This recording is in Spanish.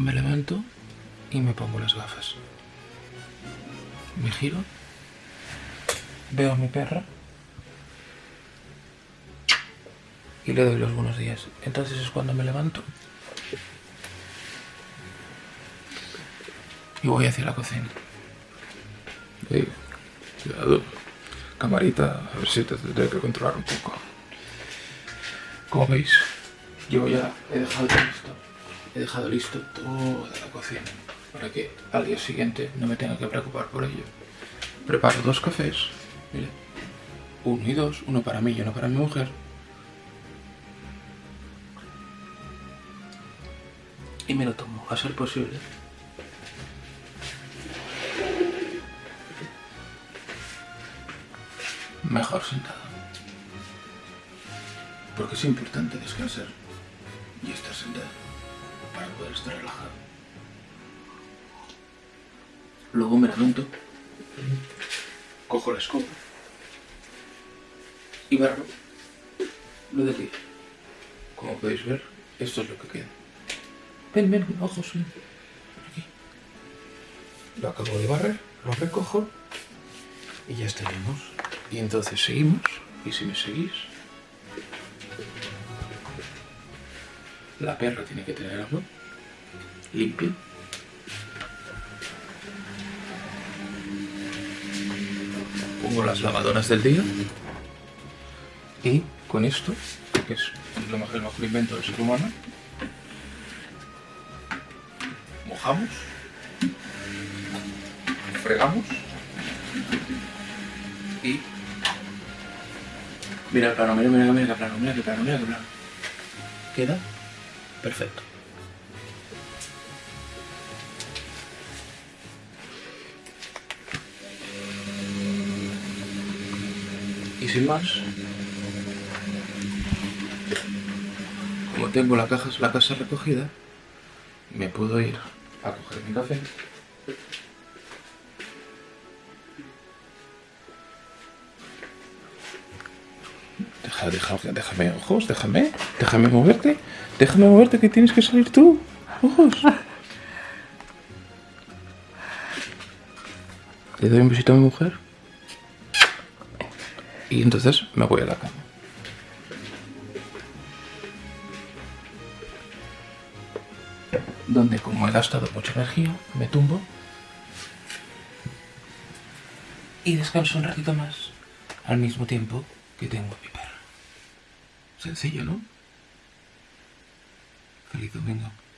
Me levanto y me pongo las gafas. Me giro, veo a mi perra y le doy los buenos días. Entonces es cuando me levanto y voy hacia la cocina. Camarita, a ver si te tendré que controlar un poco. Como veis, yo ya he dejado listo, he dejado listo toda la cocina para que al día siguiente no me tenga que preocupar por ello. Preparo dos cafés, uno y dos, uno para mí y uno para mi mujer. Y me lo tomo, a ser posible. Mejor sentado. Porque es importante descansar y estar sentado para poder estar relajado. Luego me levanto, cojo la escoba y barro lo de aquí. Como podéis ver, esto es lo que queda. Ven, ven, ojos, ven. Aquí. Lo acabo de barrer, lo recojo y ya estaríamos. Y entonces seguimos, y si me seguís, la perra tiene que tener agua limpia. Pongo las lavadoras del día y con esto, que es lo mejor, el mejor invento del ser humano, mojamos, fregamos y mira el plano, mira, mira, mira qué plano, mira qué plano, mira qué plano. Queda perfecto. Y sin más, como tengo la, la casa recogida, me puedo ir a coger mi café. Déjame, ojos, déjame, déjame moverte, déjame moverte que tienes que salir tú, ojos. Le doy un besito a mi mujer y entonces me voy a la cama. Donde como he gastado mucha energía, me tumbo y descanso un ratito más al mismo tiempo que tengo a mi perra. Sencillo, ¿no? Feliz domingo.